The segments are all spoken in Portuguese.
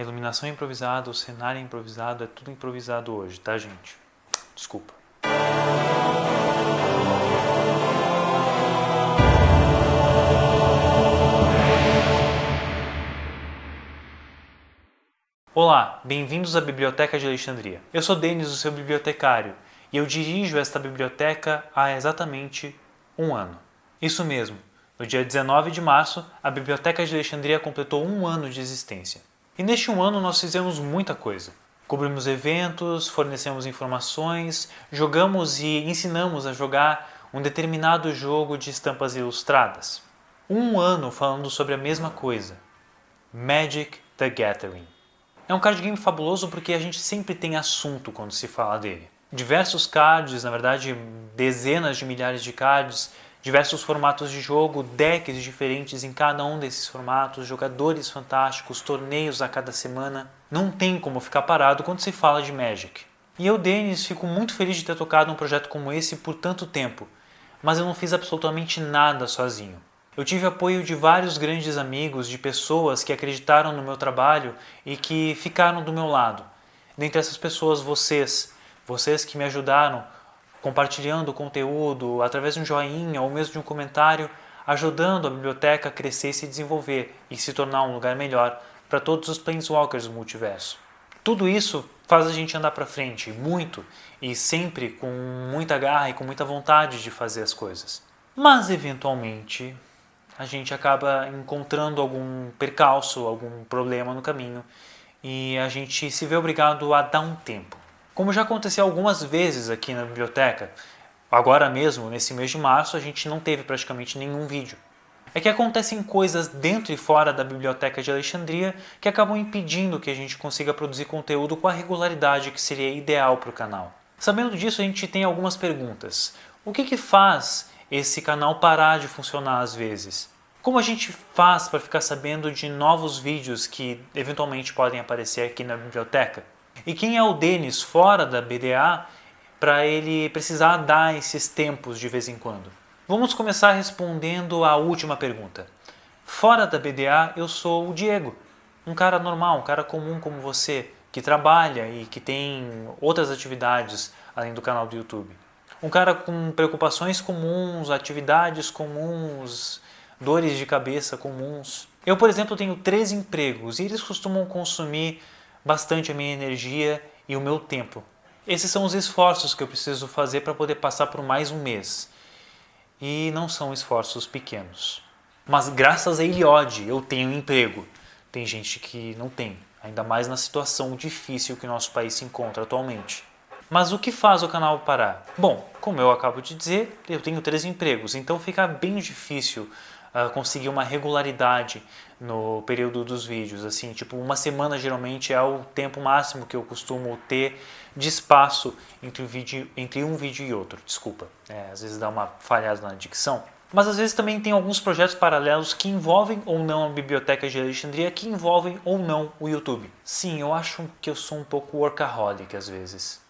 A iluminação é improvisada, o cenário é improvisado, é tudo improvisado hoje, tá gente? Desculpa. Olá, bem-vindos à Biblioteca de Alexandria. Eu sou Denis, o seu bibliotecário, e eu dirijo esta biblioteca há exatamente um ano. Isso mesmo, no dia 19 de março, a Biblioteca de Alexandria completou um ano de existência. E neste um ano nós fizemos muita coisa. Cobrimos eventos, fornecemos informações, jogamos e ensinamos a jogar um determinado jogo de estampas ilustradas. Um ano falando sobre a mesma coisa, Magic the Gathering. É um card game fabuloso porque a gente sempre tem assunto quando se fala dele. Diversos cards, na verdade dezenas de milhares de cards, diversos formatos de jogo, decks diferentes em cada um desses formatos, jogadores fantásticos, torneios a cada semana. Não tem como ficar parado quando se fala de Magic. E eu, Denis, fico muito feliz de ter tocado um projeto como esse por tanto tempo, mas eu não fiz absolutamente nada sozinho. Eu tive apoio de vários grandes amigos, de pessoas que acreditaram no meu trabalho e que ficaram do meu lado. Dentre essas pessoas, vocês, vocês que me ajudaram compartilhando o conteúdo através de um joinha ou mesmo de um comentário, ajudando a biblioteca a crescer e se desenvolver e se tornar um lugar melhor para todos os Planeswalkers do multiverso. Tudo isso faz a gente andar para frente, muito, e sempre com muita garra e com muita vontade de fazer as coisas. Mas, eventualmente, a gente acaba encontrando algum percalço, algum problema no caminho e a gente se vê obrigado a dar um tempo. Como já aconteceu algumas vezes aqui na biblioteca, agora mesmo, nesse mês de março, a gente não teve praticamente nenhum vídeo. É que acontecem coisas dentro e fora da Biblioteca de Alexandria que acabam impedindo que a gente consiga produzir conteúdo com a regularidade que seria ideal para o canal. Sabendo disso, a gente tem algumas perguntas. O que, que faz esse canal parar de funcionar às vezes. Como a gente faz para ficar sabendo de novos vídeos que eventualmente podem aparecer aqui na biblioteca? E quem é o Denis fora da BDA para ele precisar dar esses tempos de vez em quando? Vamos começar respondendo a última pergunta. Fora da BDA eu sou o Diego, um cara normal, um cara comum como você, que trabalha e que tem outras atividades além do canal do YouTube. Um cara com preocupações comuns, atividades comuns, dores de cabeça comuns. Eu, por exemplo, tenho três empregos e eles costumam consumir bastante a minha energia e o meu tempo. Esses são os esforços que eu preciso fazer para poder passar por mais um mês. E não são esforços pequenos. Mas graças a Eliode eu tenho emprego. Tem gente que não tem, ainda mais na situação difícil que nosso país se encontra atualmente. Mas o que faz o canal parar? Bom, como eu acabo de dizer, eu tenho três empregos, então fica bem difícil conseguir uma regularidade no período dos vídeos. Assim, tipo, uma semana geralmente é o tempo máximo que eu costumo ter de espaço entre um vídeo, entre um vídeo e outro. Desculpa, é, às vezes dá uma falhada na dicção. Mas às vezes também tem alguns projetos paralelos que envolvem ou não a Biblioteca de Alexandria, que envolvem ou não o YouTube. Sim, eu acho que eu sou um pouco workaholic às vezes.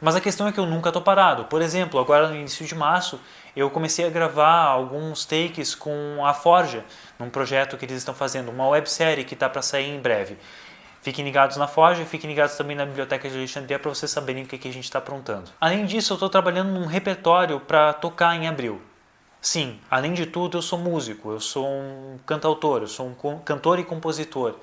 Mas a questão é que eu nunca estou parado. Por exemplo, agora no início de março, eu comecei a gravar alguns takes com a Forja, num projeto que eles estão fazendo, uma websérie que está para sair em breve. Fiquem ligados na Forja fiquem ligados também na Biblioteca de Alexandria para vocês saberem o que, que a gente está aprontando. Além disso, eu estou trabalhando num repertório para tocar em abril. Sim, além de tudo, eu sou músico, eu sou um cantautor, eu sou um cantor e compositor.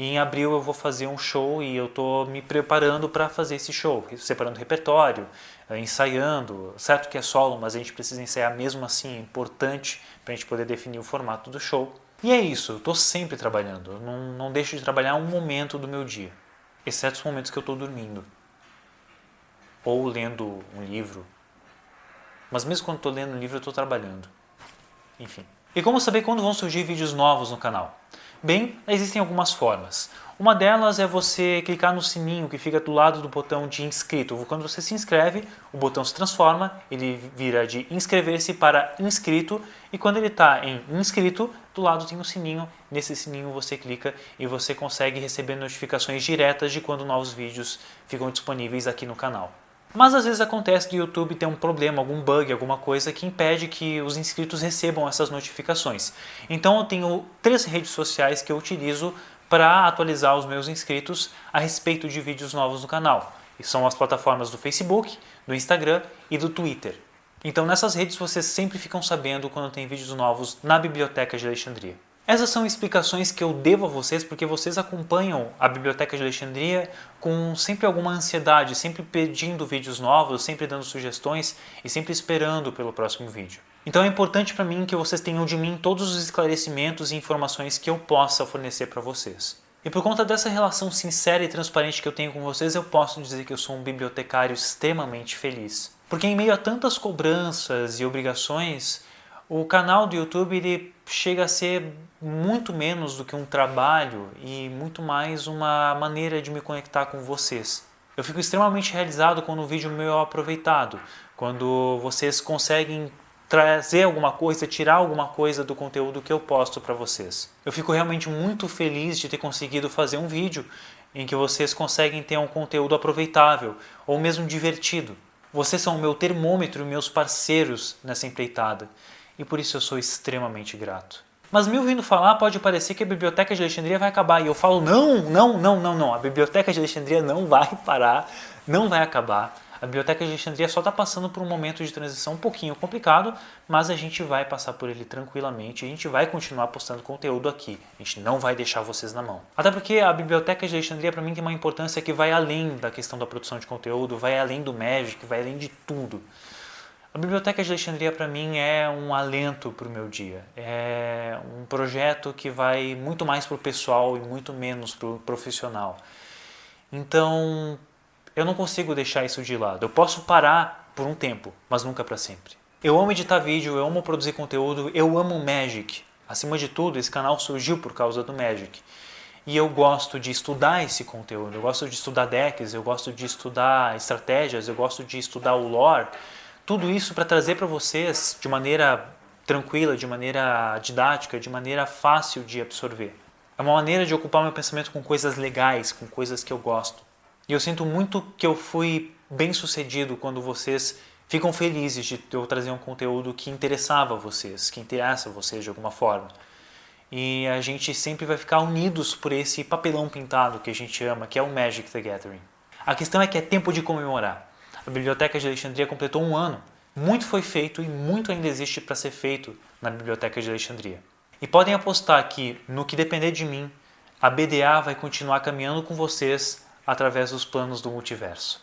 Em abril eu vou fazer um show e eu estou me preparando para fazer esse show, separando repertório, eh, ensaiando. Certo que é solo, mas a gente precisa ensaiar mesmo assim, é importante para a gente poder definir o formato do show. E é isso, eu estou sempre trabalhando, não, não deixo de trabalhar um momento do meu dia, exceto os momentos que eu estou dormindo. Ou lendo um livro. Mas mesmo quando estou lendo um livro, eu estou trabalhando. Enfim. E como saber quando vão surgir vídeos novos no canal? Bem, existem algumas formas. Uma delas é você clicar no sininho que fica do lado do botão de inscrito. Quando você se inscreve, o botão se transforma, ele vira de inscrever-se para inscrito e quando ele está em inscrito, do lado tem um sininho, nesse sininho você clica e você consegue receber notificações diretas de quando novos vídeos ficam disponíveis aqui no canal. Mas às vezes acontece do YouTube ter um problema, algum bug, alguma coisa que impede que os inscritos recebam essas notificações. Então eu tenho três redes sociais que eu utilizo para atualizar os meus inscritos a respeito de vídeos novos no canal. E são as plataformas do Facebook, do Instagram e do Twitter. Então nessas redes vocês sempre ficam sabendo quando tem vídeos novos na Biblioteca de Alexandria. Essas são explicações que eu devo a vocês porque vocês acompanham a Biblioteca de Alexandria com sempre alguma ansiedade, sempre pedindo vídeos novos, sempre dando sugestões e sempre esperando pelo próximo vídeo. Então é importante para mim que vocês tenham de mim todos os esclarecimentos e informações que eu possa fornecer para vocês. E por conta dessa relação sincera e transparente que eu tenho com vocês, eu posso dizer que eu sou um bibliotecário extremamente feliz. Porque em meio a tantas cobranças e obrigações, o canal do YouTube ele chega a ser muito menos do que um trabalho e muito mais uma maneira de me conectar com vocês. Eu fico extremamente realizado quando o vídeo meu é aproveitado, quando vocês conseguem trazer alguma coisa, tirar alguma coisa do conteúdo que eu posto para vocês. Eu fico realmente muito feliz de ter conseguido fazer um vídeo em que vocês conseguem ter um conteúdo aproveitável ou mesmo divertido. Vocês são o meu termômetro e meus parceiros nessa empreitada e por isso eu sou extremamente grato. Mas me ouvindo falar pode parecer que a Biblioteca de Alexandria vai acabar. E eu falo, não, não, não, não, não. A Biblioteca de Alexandria não vai parar, não vai acabar. A Biblioteca de Alexandria só está passando por um momento de transição um pouquinho complicado, mas a gente vai passar por ele tranquilamente, a gente vai continuar postando conteúdo aqui, a gente não vai deixar vocês na mão. Até porque a Biblioteca de Alexandria para mim tem uma importância que vai além da questão da produção de conteúdo, vai além do Magic, vai além de tudo. A Biblioteca de Alexandria para mim é um alento para o meu dia, é um projeto que vai muito mais para o pessoal e muito menos para o profissional. Então, eu não consigo deixar isso de lado. Eu posso parar por um tempo, mas nunca para sempre. Eu amo editar vídeo, eu amo produzir conteúdo, eu amo Magic. Acima de tudo, esse canal surgiu por causa do Magic. E eu gosto de estudar esse conteúdo, eu gosto de estudar decks, eu gosto de estudar estratégias, eu gosto de estudar o lore. Tudo isso para trazer para vocês de maneira tranquila, de maneira didática, de maneira fácil de absorver. É uma maneira de ocupar meu pensamento com coisas legais, com coisas que eu gosto. E eu sinto muito que eu fui bem sucedido quando vocês ficam felizes de eu trazer um conteúdo que interessava vocês, que interessa vocês de alguma forma. E a gente sempre vai ficar unidos por esse papelão pintado que a gente ama, que é o Magic the Gathering. A questão é que é tempo de comemorar. A Biblioteca de Alexandria completou um ano. Muito foi feito e muito ainda existe para ser feito na Biblioteca de Alexandria. E podem apostar que, no que depender de mim, a BDA vai continuar caminhando com vocês através dos planos do multiverso.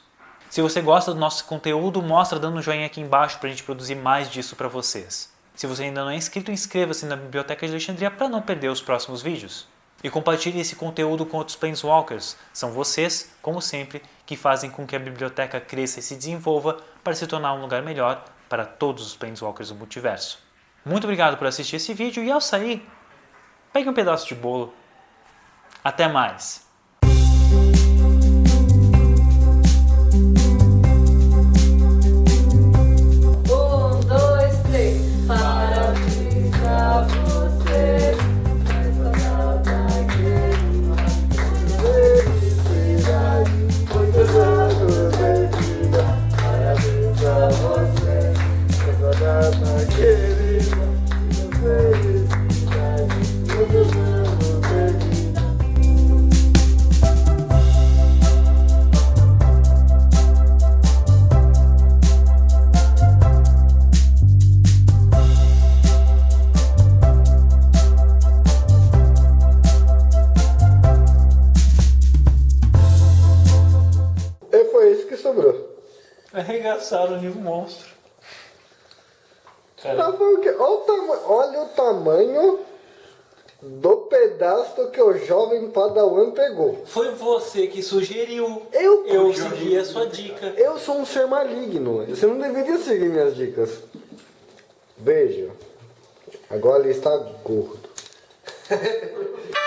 Se você gosta do nosso conteúdo, mostra dando um joinha aqui embaixo para a gente produzir mais disso para vocês. Se você ainda não é inscrito, inscreva-se na Biblioteca de Alexandria para não perder os próximos vídeos. E compartilhe esse conteúdo com outros Planeswalkers. São vocês, como sempre, que fazem com que a biblioteca cresça e se desenvolva para se tornar um lugar melhor para todos os Planeswalkers do multiverso. Muito obrigado por assistir esse vídeo e ao sair, pegue um pedaço de bolo. Até mais! Arregaçaram o nível monstro. Cara. Tá olha, o olha o tamanho do pedaço que o jovem padawan pegou. Foi você que sugeriu. Eu, eu segui a sua dica. Eu sou um ser maligno. Você não deveria seguir minhas dicas. Beijo. Agora ele está gordo.